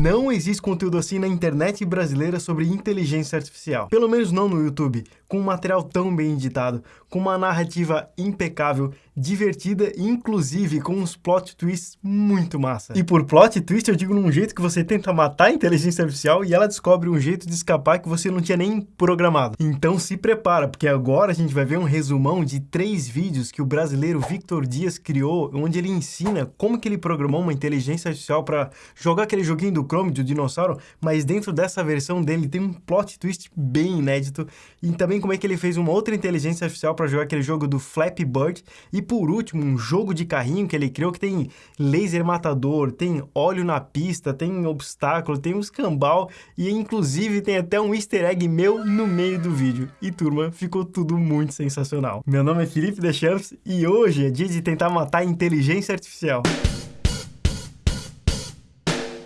Não existe conteúdo assim na internet brasileira sobre inteligência artificial. Pelo menos não no YouTube, com um material tão bem editado, com uma narrativa impecável, divertida e inclusive com uns plot twists muito massa. E por plot twist eu digo num jeito que você tenta matar a inteligência artificial e ela descobre um jeito de escapar que você não tinha nem programado. Então se prepara, porque agora a gente vai ver um resumão de três vídeos que o brasileiro Victor Dias criou, onde ele ensina como que ele programou uma inteligência artificial para jogar aquele joguinho do Chrome do dinossauro, mas dentro dessa versão dele tem um plot twist bem inédito e também como é que ele fez uma outra inteligência artificial para jogar aquele jogo do Flappy Bird e por último, um jogo de carrinho que ele criou que tem laser matador, tem óleo na pista, tem obstáculo, tem um escambau e inclusive tem até um easter egg meu no meio do vídeo. E turma, ficou tudo muito sensacional. Meu nome é Felipe Deschamps e hoje é dia de tentar matar a inteligência artificial.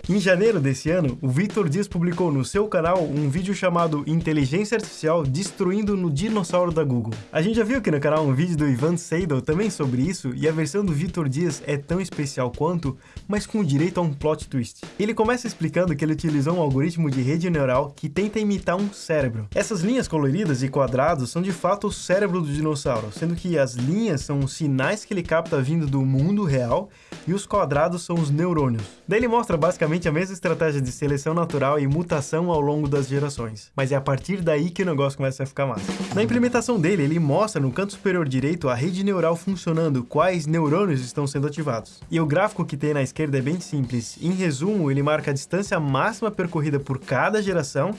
Em janeiro desse ano, o Victor Dias publicou no seu canal um vídeo chamado Inteligência Artificial Destruindo no Dinossauro da Google. A gente já viu aqui no canal um vídeo do Ivan Seidel também sobre isso, e a versão do Victor Dias é tão especial quanto, mas com direito a um plot twist. Ele começa explicando que ele utilizou um algoritmo de rede neural que tenta imitar um cérebro. Essas linhas coloridas e quadrados são de fato o cérebro do dinossauro, sendo que as linhas são os sinais que ele capta vindo do mundo real e os quadrados são os neurônios. Daí ele mostra basicamente basicamente a mesma estratégia de seleção natural e mutação ao longo das gerações. Mas é a partir daí que o negócio começa a ficar massa. Na implementação dele, ele mostra no canto superior direito a rede neural funcionando, quais neurônios estão sendo ativados. E o gráfico que tem na esquerda é bem simples. Em resumo, ele marca a distância máxima percorrida por cada geração,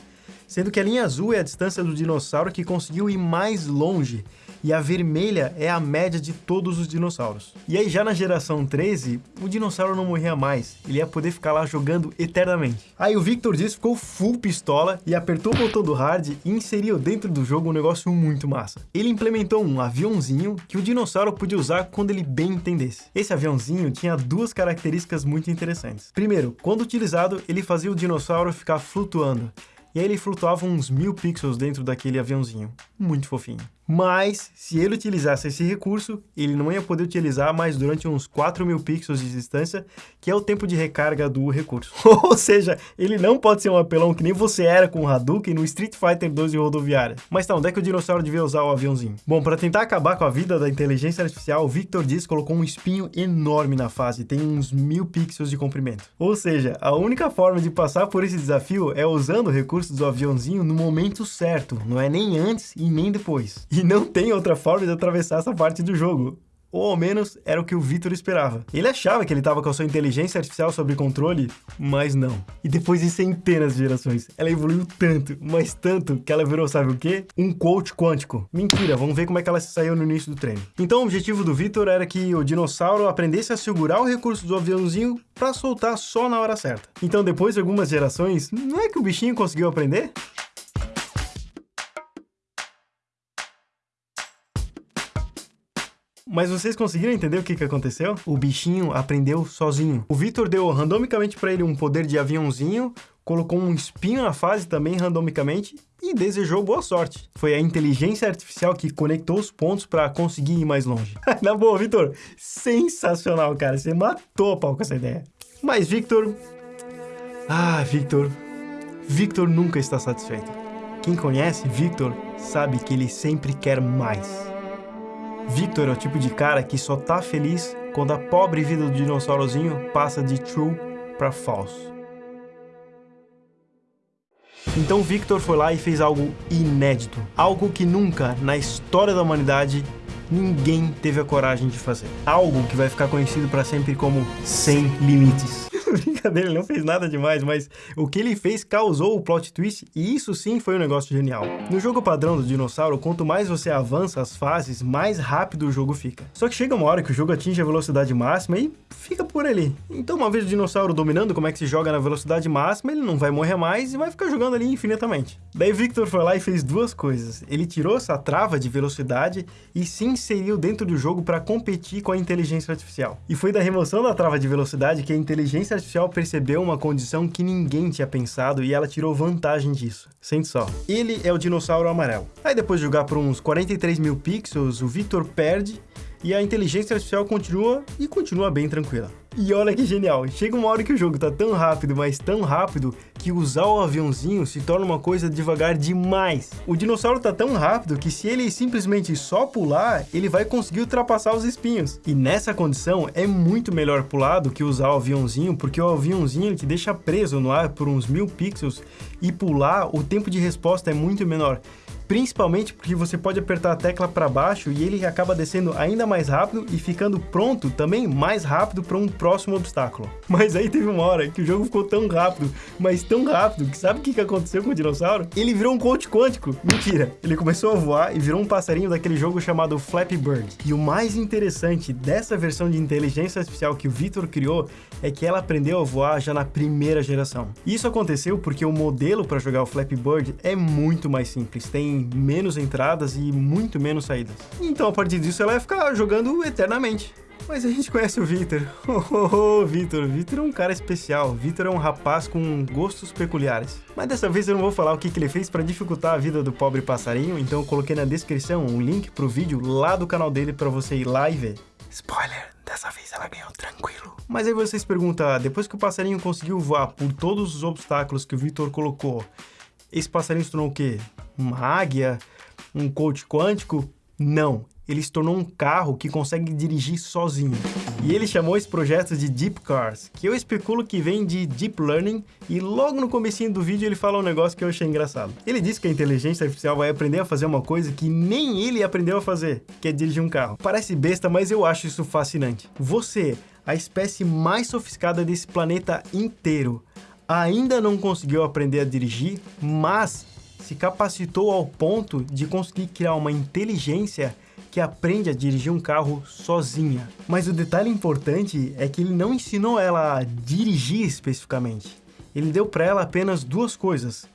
sendo que a linha azul é a distância do dinossauro que conseguiu ir mais longe, e a vermelha é a média de todos os dinossauros. E aí já na geração 13, o dinossauro não morria mais, ele ia poder ficar lá jogando eternamente. Aí o Victor Dias ficou full pistola e apertou o botão do hard e inseriu dentro do jogo um negócio muito massa. Ele implementou um aviãozinho que o dinossauro podia usar quando ele bem entendesse. Esse aviãozinho tinha duas características muito interessantes. Primeiro, quando utilizado, ele fazia o dinossauro ficar flutuando. E aí ele flutuava uns mil pixels dentro daquele aviãozinho. Muito fofinho. Mas, se ele utilizasse esse recurso, ele não ia poder utilizar mais durante uns 4 mil pixels de distância, que é o tempo de recarga do recurso. Ou seja, ele não pode ser um apelão que nem você era com o Hadouken no Street Fighter 2 de rodoviária. Mas tá, onde é que o dinossauro devia usar o aviãozinho? Bom, para tentar acabar com a vida da inteligência artificial, o Victor Diz colocou um espinho enorme na fase, tem uns mil pixels de comprimento. Ou seja, a única forma de passar por esse desafio é usando o recurso do aviãozinho no momento certo, não é nem antes e nem depois. E não tem outra forma de atravessar essa parte do jogo ou ao menos era o que o Victor esperava. Ele achava que ele estava com a sua inteligência artificial sob controle, mas não. E depois de centenas de gerações, ela evoluiu tanto, mas tanto, que ela virou, sabe o quê? Um coach quântico. Mentira, vamos ver como é que ela se saiu no início do treino. Então o objetivo do Victor era que o dinossauro aprendesse a segurar o recurso do aviãozinho para soltar só na hora certa. Então depois de algumas gerações, não é que o bichinho conseguiu aprender? Mas vocês conseguiram entender o que, que aconteceu? O bichinho aprendeu sozinho. O Victor deu randomicamente para ele um poder de aviãozinho, colocou um espinho na fase também randomicamente e desejou boa sorte. Foi a inteligência artificial que conectou os pontos para conseguir ir mais longe. na boa, Victor, sensacional, cara. Você matou a pau com essa ideia. Mas Victor... Ah, Victor... Victor nunca está satisfeito. Quem conhece Victor sabe que ele sempre quer mais. Victor é o tipo de cara que só tá feliz quando a pobre vida do dinossaurozinho passa de true para falso. Então Victor foi lá e fez algo inédito, algo que nunca na história da humanidade ninguém teve a coragem de fazer. Algo que vai ficar conhecido para sempre como Sem Limites. Brincadeira, ele não fez nada demais, mas o que ele fez causou o plot twist e isso sim foi um negócio genial. No jogo padrão do dinossauro, quanto mais você avança as fases, mais rápido o jogo fica. Só que chega uma hora que o jogo atinge a velocidade máxima e fica por ali. Então uma vez o dinossauro dominando como é que se joga na velocidade máxima, ele não vai morrer mais e vai ficar jogando ali infinitamente. Daí Victor foi lá e fez duas coisas. Ele tirou essa trava de velocidade e se inseriu dentro do jogo para competir com a inteligência artificial. E foi da remoção da trava de velocidade que a inteligência artificial percebeu uma condição que ninguém tinha pensado e ela tirou vantagem disso. Sente só. Ele é o dinossauro amarelo. Aí depois de jogar por uns 43 mil pixels, o Victor perde e a inteligência artificial continua e continua bem tranquila. E olha que genial, chega uma hora que o jogo tá tão rápido, mas tão rápido, que usar o aviãozinho se torna uma coisa devagar demais. O dinossauro tá tão rápido que se ele simplesmente só pular, ele vai conseguir ultrapassar os espinhos. E nessa condição, é muito melhor pular do que usar o aviãozinho, porque o aviãozinho ele te deixa preso no ar por uns mil pixels, e pular, o tempo de resposta é muito menor principalmente porque você pode apertar a tecla para baixo e ele acaba descendo ainda mais rápido e ficando pronto também mais rápido para um próximo obstáculo. Mas aí teve uma hora que o jogo ficou tão rápido, mas tão rápido, que sabe o que aconteceu com o dinossauro? Ele virou um coach quântico. Mentira! Ele começou a voar e virou um passarinho daquele jogo chamado Flappy Bird. E o mais interessante dessa versão de inteligência artificial que o Victor criou é que ela aprendeu a voar já na primeira geração. Isso aconteceu porque o modelo para jogar o Flappy Bird é muito mais simples, tem menos entradas e muito menos saídas. Então, a partir disso, ela vai ficar jogando eternamente. Mas a gente conhece o Vitor. Oh, oh, oh, Vitor. Vitor é um cara especial. Vitor é um rapaz com gostos peculiares. Mas dessa vez eu não vou falar o que, que ele fez para dificultar a vida do pobre passarinho, então eu coloquei na descrição um link pro vídeo lá do canal dele para você ir lá e ver. Spoiler, dessa vez ela ganhou tranquilo. Mas aí vocês perguntam, ah, depois que o passarinho conseguiu voar por todos os obstáculos que o Vitor colocou, esse passarinho se tornou o quê? Uma águia? Um coach quântico? Não. Ele se tornou um carro que consegue dirigir sozinho. E ele chamou esse projeto de Deep Cars, que eu especulo que vem de Deep Learning, e logo no comecinho do vídeo ele fala um negócio que eu achei engraçado. Ele disse que a inteligência artificial vai aprender a fazer uma coisa que nem ele aprendeu a fazer, que é dirigir um carro. Parece besta, mas eu acho isso fascinante. Você, a espécie mais sofisticada desse planeta inteiro, ainda não conseguiu aprender a dirigir, mas se capacitou ao ponto de conseguir criar uma inteligência que aprende a dirigir um carro sozinha. Mas o detalhe importante é que ele não ensinou ela a dirigir especificamente. Ele deu para ela apenas duas coisas: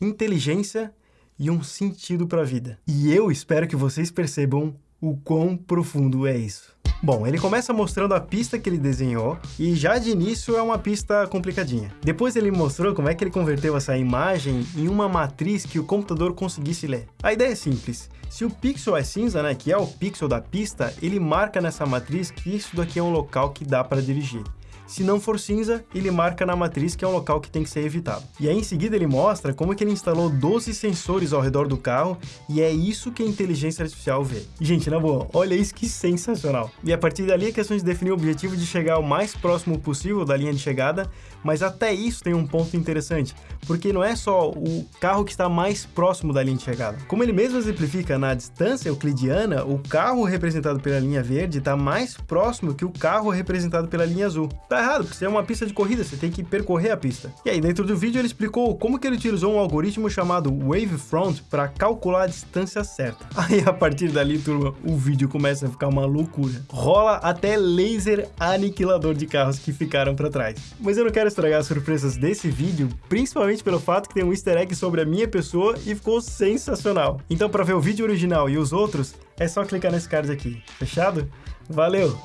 inteligência e um sentido para a vida. E eu espero que vocês percebam o quão profundo é isso. Bom, ele começa mostrando a pista que ele desenhou e já de início é uma pista complicadinha. Depois ele mostrou como é que ele converteu essa imagem em uma matriz que o computador conseguisse ler. A ideia é simples. Se o pixel é cinza, né, que é o pixel da pista, ele marca nessa matriz que isso daqui é um local que dá para dirigir. Se não for cinza, ele marca na matriz que é um local que tem que ser evitado. E aí em seguida ele mostra como que ele instalou 12 sensores ao redor do carro e é isso que a inteligência artificial vê. Gente, na boa, olha isso que sensacional. E a partir dali é questão de definir o objetivo de chegar o mais próximo possível da linha de chegada, mas até isso tem um ponto interessante, porque não é só o carro que está mais próximo da linha de chegada. Como ele mesmo exemplifica na distância euclidiana, o carro representado pela linha verde está mais próximo que o carro representado pela linha azul. Tá errado, porque você é uma pista de corrida, você tem que percorrer a pista. E aí, dentro do vídeo, ele explicou como que ele utilizou um algoritmo chamado Wavefront para calcular a distância certa. Aí, a partir dali, turma, o vídeo começa a ficar uma loucura. Rola até laser aniquilador de carros que ficaram para trás. Mas eu não quero estragar as surpresas desse vídeo, principalmente pelo fato que tem um easter egg sobre a minha pessoa e ficou sensacional. Então, para ver o vídeo original e os outros, é só clicar nesse card aqui. Fechado? Valeu!